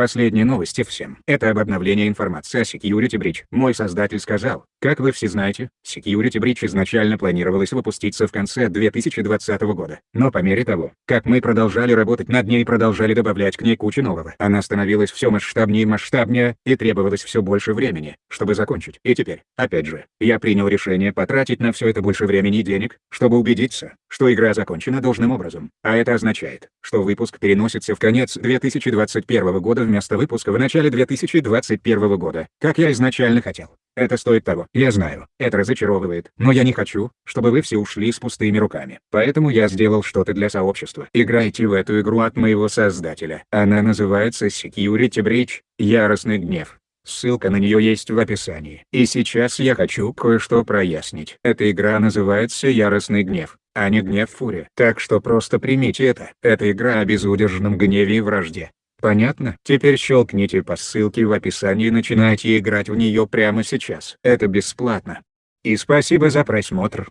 Последние новости всем. Это об обновлении информации о Security Breach. Мой создатель сказал, как вы все знаете, Security Breach изначально планировалось выпуститься в конце 2020 года. Но по мере того, как мы продолжали работать над ней и продолжали добавлять к ней кучу нового, она становилась все масштабнее и масштабнее, и требовалось все больше времени, чтобы закончить. И теперь, опять же, я принял решение потратить на все это больше времени и денег, чтобы убедиться, что игра закончена должным образом. А это означает, что выпуск переносится в конец 2021 года вместо выпуска в начале 2021 года, как я изначально хотел. Это стоит того. Я знаю, это разочаровывает, но я не хочу, чтобы вы все ушли с пустыми руками. Поэтому я сделал что-то для сообщества. Играйте в эту игру от моего создателя. Она называется Security Breach, Яростный гнев. Ссылка на нее есть в описании. И сейчас я хочу кое-что прояснить. Эта игра называется Яростный гнев, а не гнев фурия. Так что просто примите это. Это игра о безудержном гневе и вражде. Понятно? Теперь щелкните по ссылке в описании и начинайте играть в нее прямо сейчас. Это бесплатно. И спасибо за просмотр.